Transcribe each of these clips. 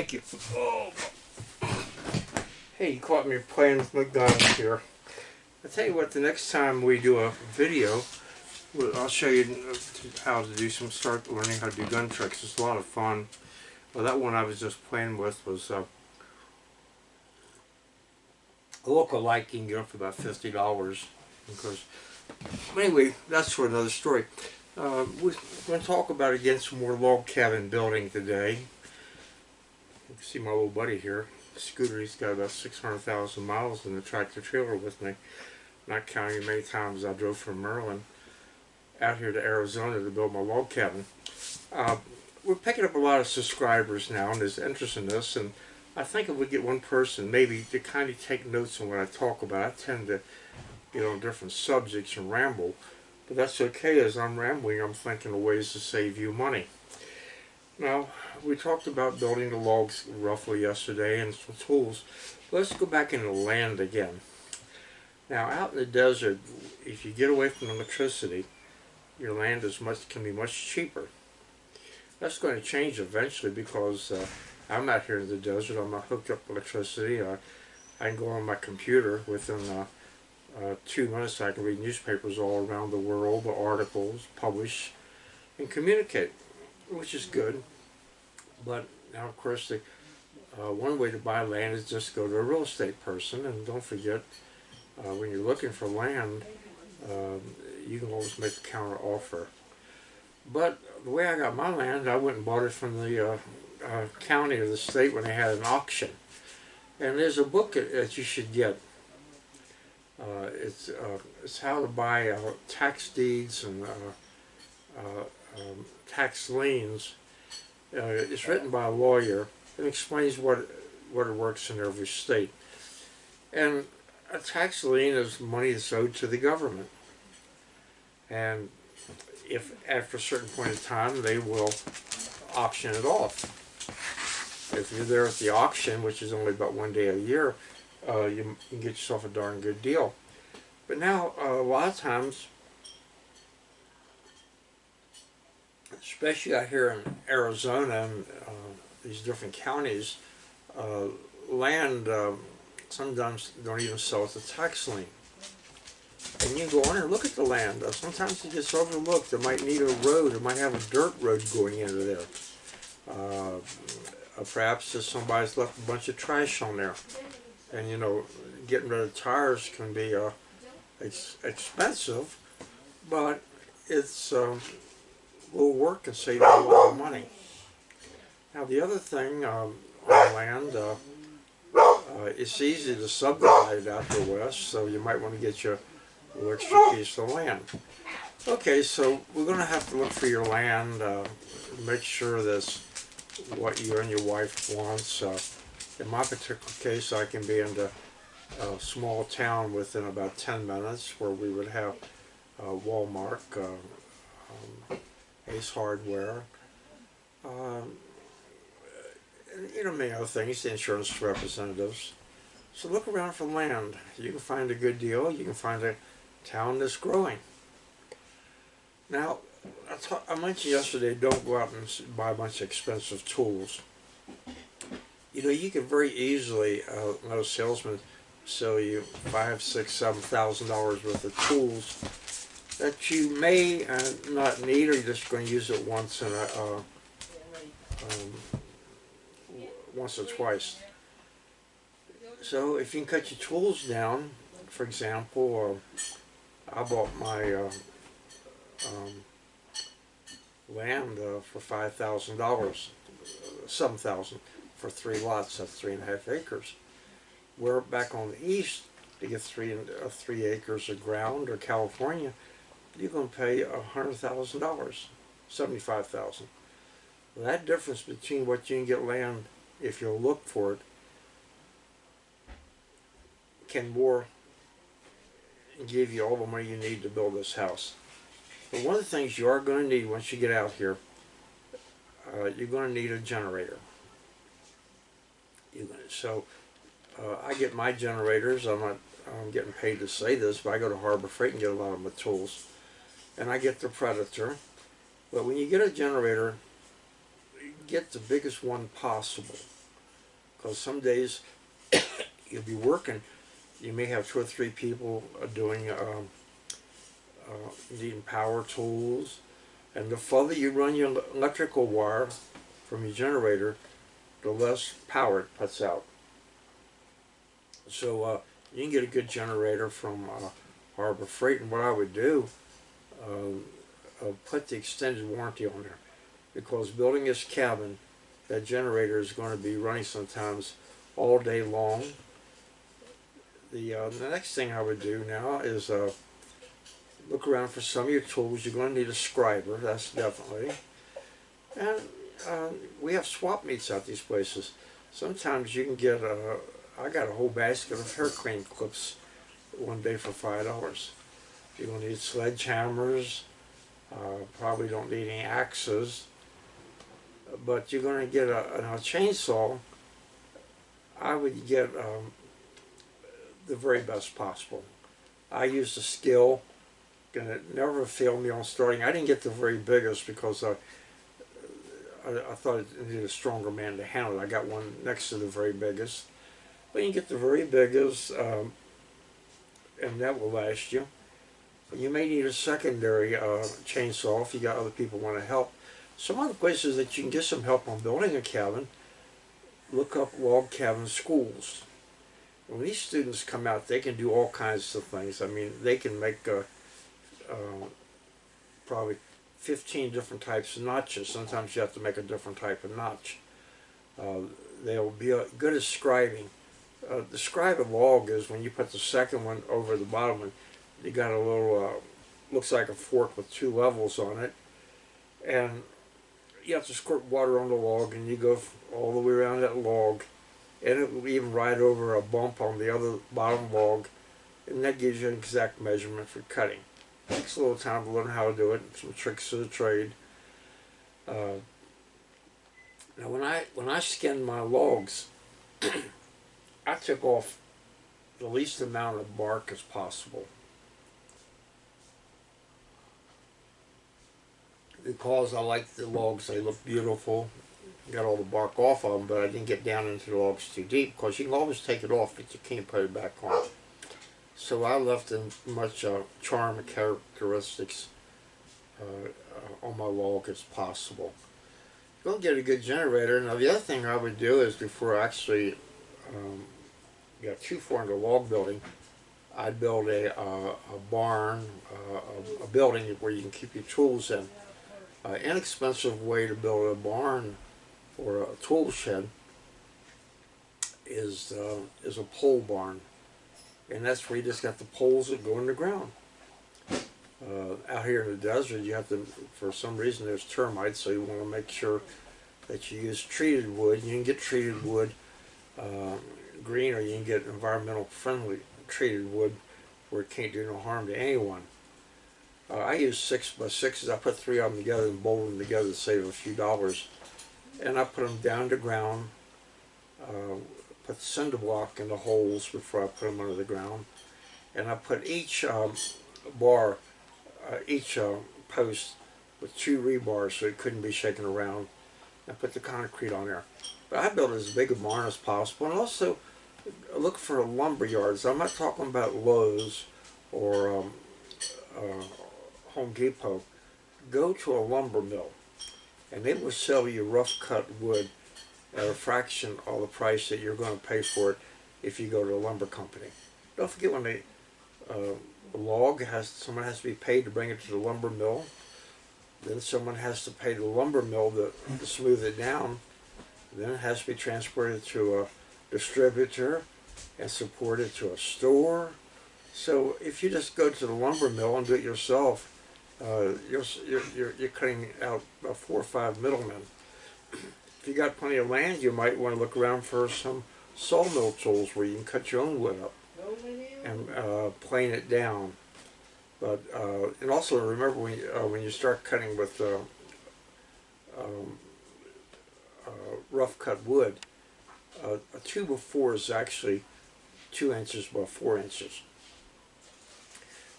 Thank you. Oh. Hey, you caught me playing with McDonald's here. I'll tell you what, the next time we do a video, I'll show you how to do some, start learning how to do gun tricks. It's a lot of fun. Well, that one I was just playing with was uh, a local light you can get for about $50. Because, anyway, that's for another story. Uh, we're going to talk about again some more log cabin building today. You can see my little buddy here. Scooter, he's got about 600,000 miles in the tractor trailer with me. Not counting many times I drove from Maryland out here to Arizona to build my log cabin. Uh, we're picking up a lot of subscribers now and there's interest in this and I think if we get one person maybe to kind of take notes on what I talk about, I tend to get on different subjects and ramble. But that's okay as I'm rambling, I'm thinking of ways to save you money. Now, we talked about building the logs roughly yesterday and some tools. Let's go back into land again. Now, out in the desert, if you get away from electricity, your land is much can be much cheaper. That's going to change eventually because uh, I'm out here in the desert. I'm not hooked up electricity. I, I can go on my computer within uh, uh, two minutes I can read newspapers all around the world, the articles, publish, and communicate, which is good. But now, of course, the, uh, one way to buy land is just go to a real estate person, and don't forget, uh, when you're looking for land, um, you can always make a counter offer. But the way I got my land, I went and bought it from the uh, uh, county or the state when they had an auction. And there's a book that you should get uh, it's, uh, it's how to buy uh, tax deeds and um, tax liens. It's written by a lawyer and explains what, what it works in every state. And a tax lien is money that's owed to the government. And if after a certain point in time they will auction it off. If you're there at the auction, which is only about one day a year, uh, you, you, can get yourself a darn good deal. But now, uh, a lot of times, especially out here in Arizona and uh, these different counties, uh, land um, sometimes don't even sell at the tax lien. And you go on and look at the land. Uh, sometimes it gets overlooked. It might need a road. It might have a dirt road going into there. Uh, perhaps somebody's left a bunch of trash on there and you know getting rid of tires can be uh, ex expensive but it's um, will work and save a lot of money. Now the other thing um, on land uh, uh, it's easy to subdivide out the west so you might want to get your little extra piece of land. Okay so we're going to have to look for your land uh, make sure that's what you and your wife wants uh, in my particular case, I can be in a small town within about 10 minutes where we would have uh, Walmart, uh, um, Ace Hardware, um, you know, many other things, the insurance representatives. So look around for land. You can find a good deal. You can find a town that's growing. Now, I, I mentioned yesterday, don't go out and buy a bunch of expensive tools you know, you can very easily, uh, let a salesman sell you five, six, seven thousand dollars worth of tools that you may uh, not need, or you're just going to use it once in a, uh, um, once or twice. So if you can cut your tools down, for example, uh, I bought my uh, um, land uh, for five thousand dollars, seven thousand for three lots, that's three and a half acres. We're back on the east to get three uh, three acres of ground or California, you're going to pay a hundred thousand dollars, $75,000. That difference between what you can get land if you look for it can more give you all the money you need to build this house. But one of the things you are going to need once you get out here, uh, you're going to need a generator so uh, I get my generators. I'm not I'm getting paid to say this, but I go to Harbor Freight and get a lot of my tools. And I get the Predator. But when you get a generator, get the biggest one possible. Because some days you'll be working, you may have two or three people doing um, uh, needing power tools, and the further you run your electrical wire from your generator, the less power it puts out. So uh, you can get a good generator from uh, Harbor Freight, and what I would do, uh, put the extended warranty on there, because building this cabin, that generator is going to be running sometimes all day long. The, uh, the next thing I would do now is uh, look around for some of your tools. You're going to need a scriber, that's definitely. And uh, we have swap meets at these places. Sometimes you can get a, I got a whole basket of hair cleaning clips one day for five dollars. You're going to need sledgehammers, uh, probably don't need any axes, but you're going to get a, a chainsaw. I would get um, the very best possible. I used a skill, and it never failed me on starting. I didn't get the very biggest because I, I, I thought it needed a stronger man to handle it. I got one next to the very biggest. But you get the very biggest, um, and that will last you. You may need a secondary uh, chainsaw if you got other people want to help. Some other places that you can get some help on building a cabin, look up log cabin schools. When these students come out, they can do all kinds of things. I mean, they can make uh, uh, probably 15 different types of notches. Sometimes you have to make a different type of notch. Uh, they'll be uh, good at scribing. Uh, the scribe a log is when you put the second one over the bottom one, you got a little, uh, looks like a fork with two levels on it. And you have to squirt water on the log and you go all the way around that log and it will even ride over a bump on the other bottom log and that gives you an exact measurement for cutting. Takes a little time to learn how to do it, some tricks of the trade. Uh, now when I when I skinned my logs, I took off the least amount of bark as possible. Because I like the logs, they look beautiful. Got all the bark off of them, but I didn't get down into the logs too deep because you can always take it off, but you can't put it back on. So I left as much uh, charm and characteristics uh, on my log as possible. Go get a good generator. Now the other thing I would do is before I actually um, got too far into log building, I'd build a, uh, a barn, uh, a, a building where you can keep your tools in uh, inexpensive way to build a barn or a tool shed is uh, is a pole barn, and that's where you just got the poles that go in the ground. Uh, out here in the desert, you have to, for some reason, there's termites, so you want to make sure that you use treated wood. You can get treated wood uh, green, or you can get environmental friendly treated wood where it can't do no harm to anyone. Uh, I use six by sixes. I put three of them together and bolt them together to save a few dollars. And I put them down to ground. Uh, put cinder block in the holes before I put them under the ground. And I put each um, bar, uh, each uh, post with two rebars so it couldn't be shaken around. I put the concrete on there. But I built as big a barn as possible. And also look for a lumber yards. I'm not talking about Lowe's or um, uh, Home Depot, go to a lumber mill and they will sell you rough cut wood at a fraction of the price that you're going to pay for it if you go to a lumber company. Don't forget when they uh, log has someone has to be paid to bring it to the lumber mill. Then someone has to pay the lumber mill to, to smooth it down. Then it has to be transported to a distributor and supported to a store. So if you just go to the lumber mill and do it yourself, uh, you're, you're, you're cutting out about four or five middlemen. If you got plenty of land, you might want to look around for some sawmill tools where you can cut your own wood up and uh, plane it down. But uh, and also remember when you, uh, when you start cutting with uh, um, uh, rough cut wood, uh, a two of four is actually two inches by four inches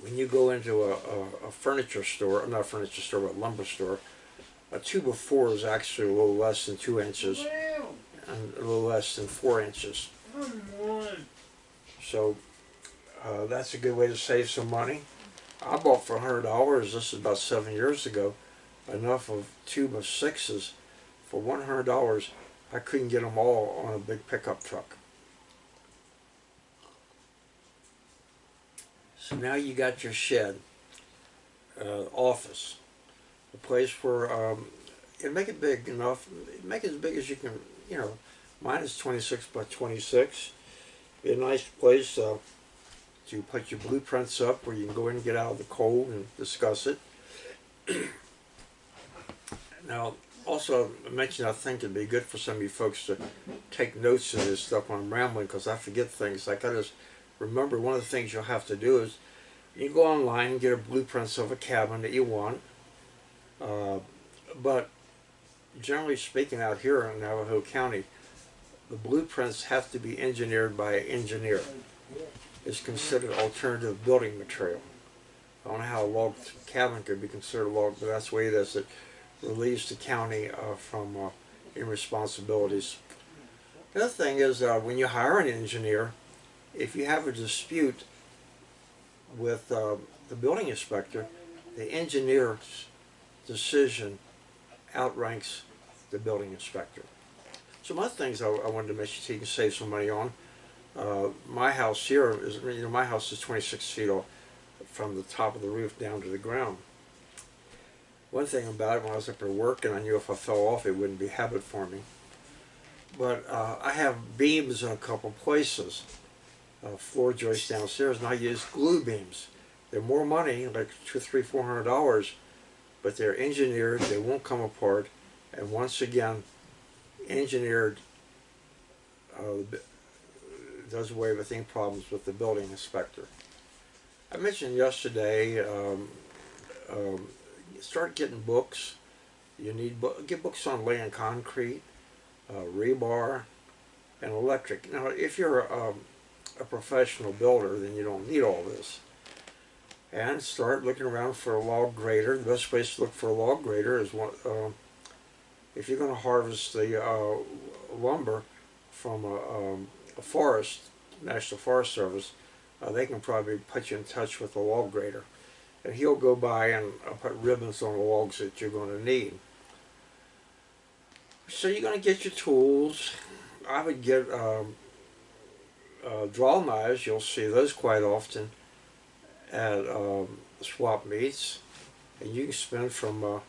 when you go into a, a, a, furniture store, not a furniture store, but a lumber store, A two by four is actually a little less than two inches and a little less than four inches. So uh, that's a good way to save some money. I bought for hundred dollars. This is about seven years ago. Enough of tube of sixes for one hundred dollars. I couldn't get them all on a big pickup truck. So now you got your shed, uh, office, a place where um, and make it big enough. Make it as big as you can. You know, mine is twenty six by twenty six. Be a nice place uh, to put your blueprints up where you can go in and get out of the cold and discuss it. now, also, I mentioned I think it'd be good for some of you folks to take notes of this stuff when I'm rambling because I forget things. Like I just remember one of the things you'll have to do is you go online and get a blueprints of a cabin that you want. Uh, but generally speaking, out here in Navajo County, the blueprints have to be engineered by an engineer. It's considered alternative building material. I don't know how a log cabin could be considered a log, but that's the way it is. It relieves the county uh, from uh, any responsibilities. The other thing is uh, when you hire an engineer, if you have a dispute with uh, the building inspector, the engineer's decision outranks the building inspector. Some other things I, I wanted to mention so you can save some money on. Uh, my house here is, you know, my house is 26 feet off from the top of the roof down to the ground. One thing about it, when I was up there working, I knew if I fell off, it wouldn't be habit forming. But uh, I have beams in a couple places, uh, floor joists downstairs, and I use glue beams. They're more money, like two, three, four hundred dollars, but they're engineered. They won't come apart, and once again, engineered uh, does away with any problems with the building inspector. I mentioned yesterday, um, um, start getting books. You need bo get books on laying concrete, uh, rebar, and electric. Now, if you're a, a professional builder, then you don't need all this. And start looking around for a log grader. The best place to look for a log grader is. Uh, if you're going to harvest the uh, lumber from a, um, a, forest, National Forest Service, uh, they can probably put you in touch with a log grader. And he'll go by and uh, put ribbons on the logs that you're going to need. So you're going to get your tools. I would get um, uh, draw knives. You'll see those quite often at um, swap meets. And you can spend from uh,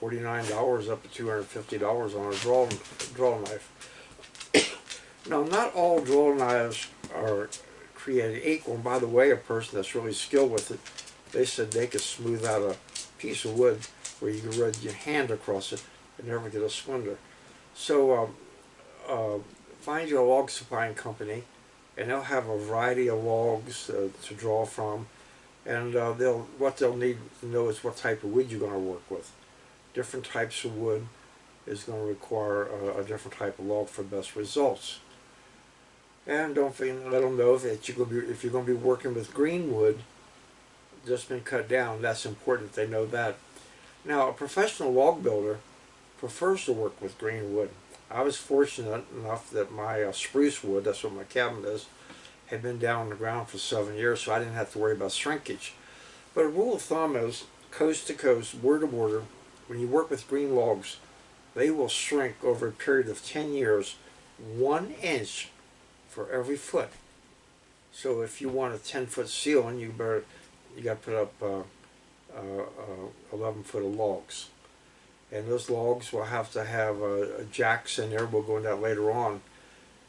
$49 up to $250 on a draw, draw knife. now, not all draw knives are created equal. And by the way, a person that's really skilled with it, they said they could smooth out a piece of wood where you can run your hand across it and never get a splinter. So um, uh, find your log supplying company and they'll have a variety of logs uh, to draw from and uh, they'll what they'll need to know is what type of wood you're going to work with different types of wood is going to require a, a different type of log for best results. And don't let them know that you're going to be, if you're going to be working with green wood, just been cut down. That's important. They know that. Now, a professional log builder prefers to work with green wood. I was fortunate enough that my uh, spruce wood, that's what my cabin is, had been down on the ground for seven years, so I didn't have to worry about shrinkage. But a rule of thumb is coast to coast, border to border, when you work with green logs, they will shrink over a period of 10 years one inch for every foot. So if you want a 10 foot ceiling, you better you got to put up uh, uh, uh, 11 foot of logs. And those logs will have to have uh, jacks in there. We'll go into that later on.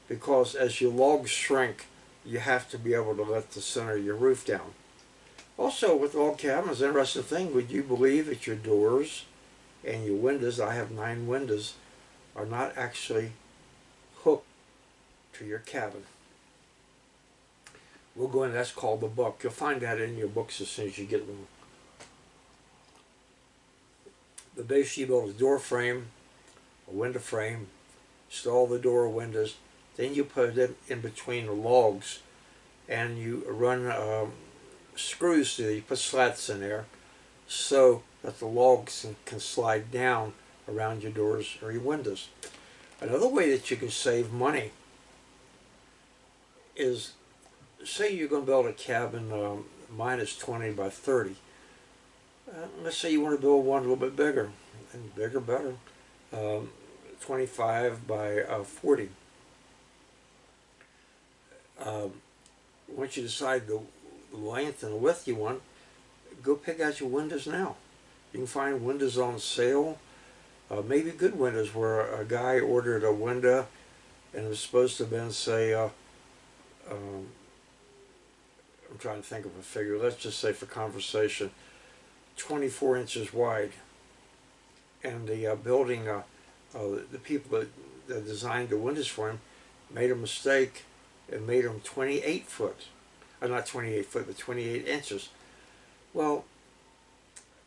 Because as your logs shrink, you have to be able to let the center of your roof down. Also, with log cabins, interesting thing, would you believe that your doors and your windows, I have nine windows, are not actually hooked to your cabin. We'll go in, that's called the book. You'll find that in your books as soon as you get them. The base you build a door frame, a window frame, install the door windows, then you put it in between the logs and you run um, screws through, you put slats in there so that the logs can slide down around your doors or your windows. Another way that you can save money is, say you're going to build a cabin um, minus 20 by 30. Uh, let's say you want to build one a little bit bigger, and bigger better, um, 25 by uh, 40. Um, once you decide the length and width you want, go pick out your windows now. You can find windows on sale, uh, maybe good windows where a guy ordered a window and it was supposed to have been, say, uh, um, I'm trying to think of a figure, let's just say for conversation, 24 inches wide. And the uh, building, uh, uh, the people that, that designed the windows for him made a mistake and made them 28 foot. Uh, not 28 foot, but 28 inches. Well,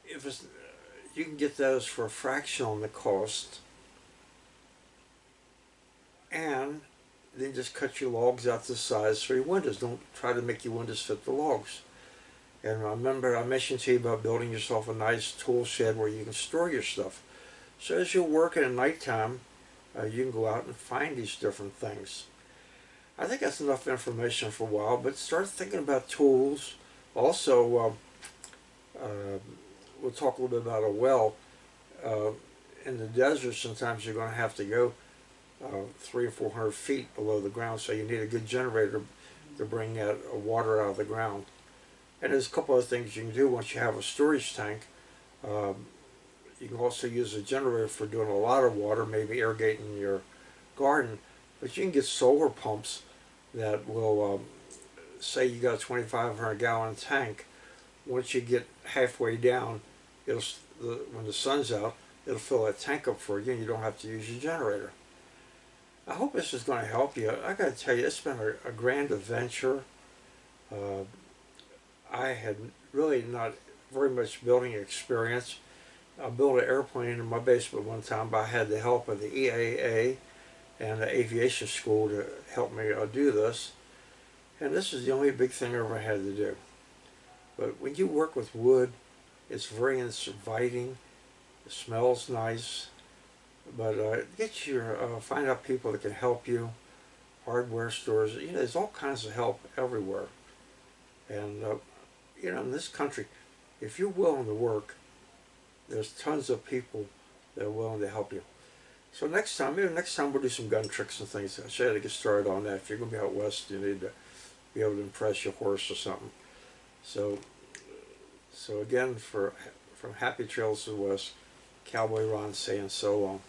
if it's, you can get those for a fraction on the cost and then just cut your logs out to size for your windows. Don't try to make your windows fit the logs. And remember I mentioned to you about building yourself a nice tool shed where you can store your stuff. So as you're working at nighttime, uh, you can go out and find these different things. I think that's enough information for a while, but start thinking about tools. Also, uh, uh, we'll talk a little bit about a well. Uh, in the desert, sometimes you're going to have to go uh, three or four hundred feet below the ground, so you need a good generator to bring that water out of the ground. And there's a couple of things you can do once you have a storage tank. Um, you can also use a generator for doing a lot of water, maybe irrigating your garden. But you can get solar pumps that will, um, say you got a 2,500 gallon tank. Once you get halfway down, it'll the, when the sun's out, it'll fill that tank up for you, and you don't have to use your generator. I hope this is going to help you. I got to tell you, it's been a, a grand adventure. Uh, I had really not very much building experience. I built an airplane in my basement one time, but I had the help of the EAA and the aviation school to help me do this. And this is the only big thing I ever had to do. But when you work with wood, it's very inviting. It smells nice. But uh, get your, uh, find out people that can help you. Hardware stores, you know, there's all kinds of help everywhere. And, uh, you know, in this country, if you're willing to work, there's tons of people that are willing to help you. So next time, maybe next time we'll do some gun tricks and things. Show you how to get started on that. If you're going to be out west, you need to be able to impress your horse or something. So, so again, for from Happy Trails to the West, Cowboy Ron saying so long.